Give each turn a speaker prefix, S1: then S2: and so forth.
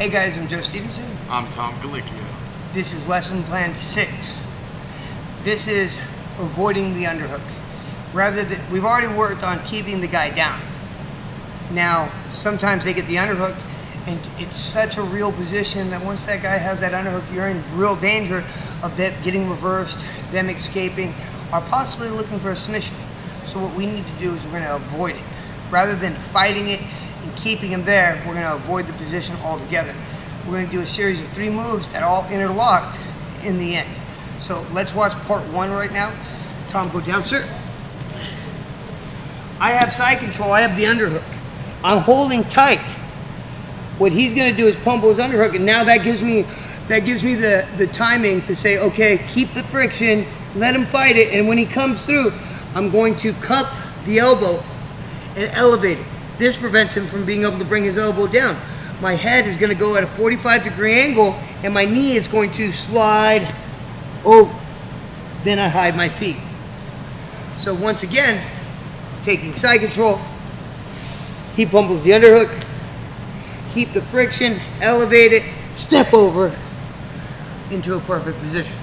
S1: Hey guys, I'm Joe Stevenson.
S2: I'm Tom Galicchio.
S1: This is lesson plan six. This is avoiding the underhook. Rather than, we've already worked on keeping the guy down. Now, sometimes they get the underhook and it's such a real position that once that guy has that underhook, you're in real danger of them getting reversed, them escaping, or possibly looking for a submission. So what we need to do is we're gonna avoid it. Rather than fighting it and keeping him there, we're gonna avoid the position altogether. We're gonna do a series of three moves that are all interlocked in the end. So let's watch part one right now. Tom, go down, sir. I have side control, I have the underhook. I'm holding tight. What he's gonna do is pummel his underhook, and now that gives me that gives me the, the timing to say, okay, keep the friction, let him fight it, and when he comes through, I'm going to cup the elbow and elevate it. This prevents him from being able to bring his elbow down. My head is gonna go at a 45 degree angle, and my knee is going to slide over. Then I hide my feet. So once again, taking side control, he pummels the underhook, keep the friction, elevate it, step over into a perfect position.